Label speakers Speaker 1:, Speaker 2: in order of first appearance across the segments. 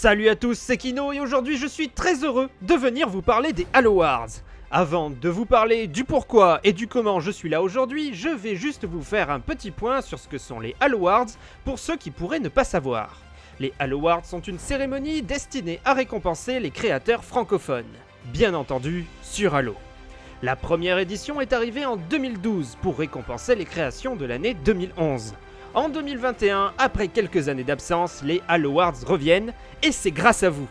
Speaker 1: Salut à tous, c'est Kino et aujourd'hui je suis très heureux de venir vous parler des Halo Awards. Avant de vous parler du pourquoi et du comment je suis là aujourd'hui, je vais juste vous faire un petit point sur ce que sont les Halo Awards pour ceux qui pourraient ne pas savoir. Les Halo Awards sont une cérémonie destinée à récompenser les créateurs francophones. Bien entendu, sur Halo. La première édition est arrivée en 2012 pour récompenser les créations de l'année 2011. En 2021, après quelques années d'absence, les Halo Awards reviennent et c'est grâce à vous.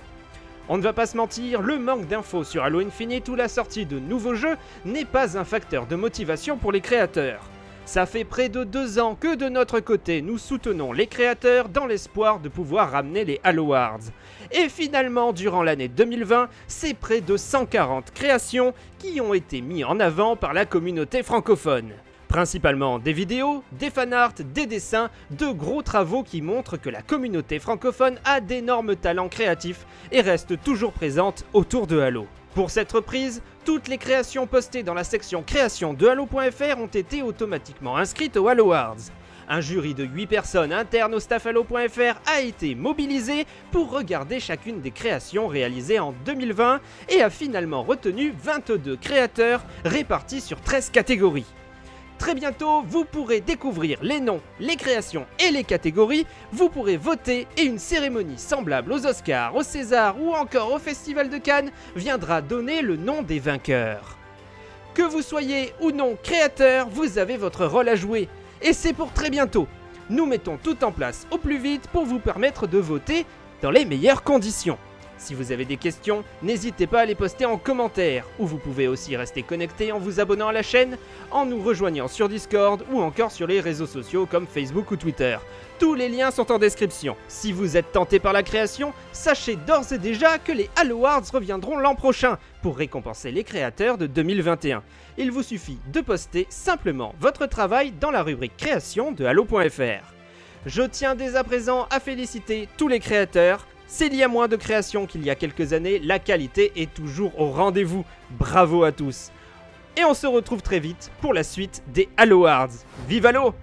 Speaker 1: On ne va pas se mentir, le manque d'infos sur Halo Infinite ou la sortie de nouveaux jeux n'est pas un facteur de motivation pour les créateurs. Ça fait près de deux ans que de notre côté, nous soutenons les créateurs dans l'espoir de pouvoir ramener les Halo Awards. Et finalement, durant l'année 2020, c'est près de 140 créations qui ont été mis en avant par la communauté francophone. Principalement des vidéos, des fanarts, des dessins, de gros travaux qui montrent que la communauté francophone a d'énormes talents créatifs et reste toujours présente autour de Halo. Pour cette reprise, toutes les créations postées dans la section création de Halo.fr ont été automatiquement inscrites au Halo Awards. Un jury de 8 personnes internes au staff Halo.fr a été mobilisé pour regarder chacune des créations réalisées en 2020 et a finalement retenu 22 créateurs répartis sur 13 catégories. Très bientôt, vous pourrez découvrir les noms, les créations et les catégories, vous pourrez voter et une cérémonie semblable aux Oscars, aux Césars ou encore au Festival de Cannes viendra donner le nom des vainqueurs. Que vous soyez ou non créateur, vous avez votre rôle à jouer. Et c'est pour très bientôt. Nous mettons tout en place au plus vite pour vous permettre de voter dans les meilleures conditions. Si vous avez des questions, n'hésitez pas à les poster en commentaire, ou vous pouvez aussi rester connecté en vous abonnant à la chaîne, en nous rejoignant sur Discord ou encore sur les réseaux sociaux comme Facebook ou Twitter. Tous les liens sont en description. Si vous êtes tenté par la création, sachez d'ores et déjà que les Halo Awards reviendront l'an prochain pour récompenser les créateurs de 2021. Il vous suffit de poster simplement votre travail dans la rubrique création de Halo.fr. Je tiens dès à présent à féliciter tous les créateurs, s'il y a moins de créations qu'il y a quelques années, la qualité est toujours au rendez-vous. Bravo à tous. Et on se retrouve très vite pour la suite des Halo Awards. Vive Halo